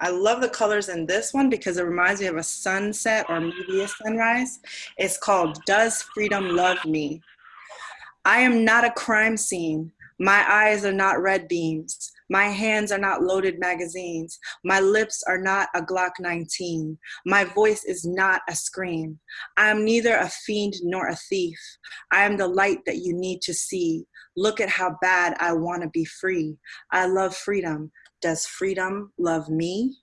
I love the colors in this one because it reminds me of a sunset or maybe a sunrise. It's called Does Freedom Love Me? I am not a crime scene. My eyes are not red beams. My hands are not loaded magazines. My lips are not a Glock 19. My voice is not a scream. I am neither a fiend nor a thief. I am the light that you need to see. Look at how bad I want to be free. I love freedom. Does freedom love me?